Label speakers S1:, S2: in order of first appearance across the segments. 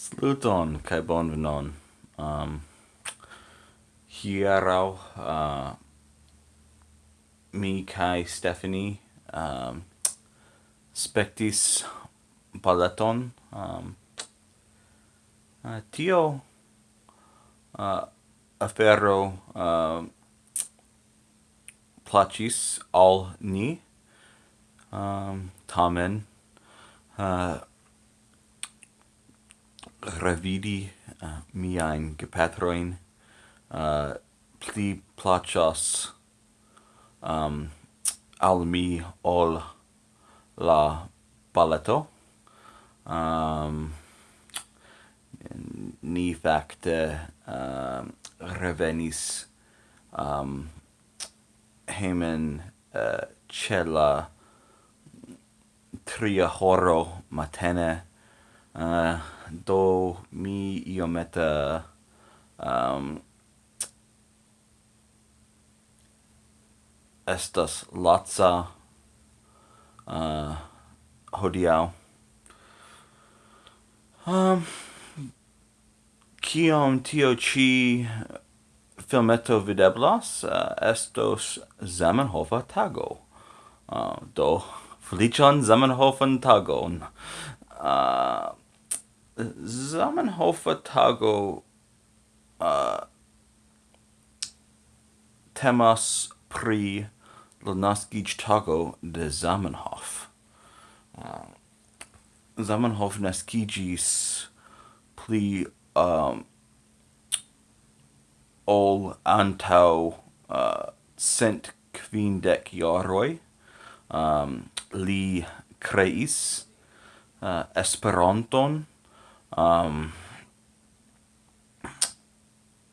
S1: Saluton kaj bonvenon. Um, hiero uh, mi kai Stephanie um, spectis balleton. Um, uh, tio uh, afero uh, placis al ni. Um, tamen uh, revidi uh, eh, miain gepatroin uh, pli placas um, al mi ol la balletto. Um, ehm, ni facte uh, eh, revenis um, hemen uh, cella tria horo matene uh, do mi iomete um, estas latsa uh, hodiau. Um, kiom tio ci filmeto videblas, uh, estos Zamenhofa tago. Uh, do, felicion Zamenhofan tagon. Uh, Zamenhof tago uh, temas pri la naskiĝ tago de Zamenhof. Uh, Zamenhof nascigis pli um, ol antau uh, cent quindec iaroi. Um, li kreis uh, Esperanton um,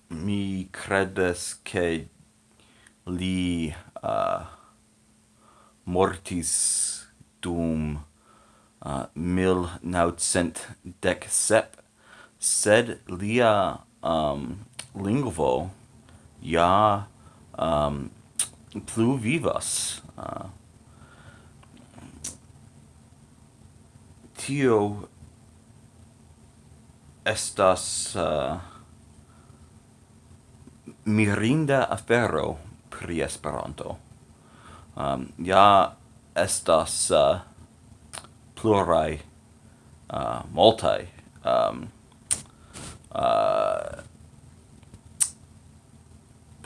S1: mi credes che li uh, mortis dum uh, 1917 sed lia um, lingvo ja um, plu vivas uh, tio estas uh, mirinda afero pri Esperanto. Um, ja estas uh, plurai uh, multai um, uh,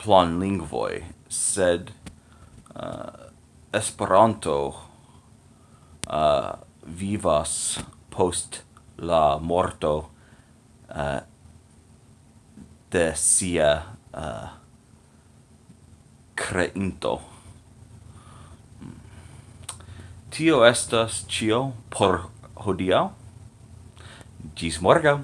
S1: plan lingvoi, sed uh, Esperanto uh, vivas post la morto uh, de sia uh, creinto. Hmm. Tio estas cio por hodiau. Gis morgau!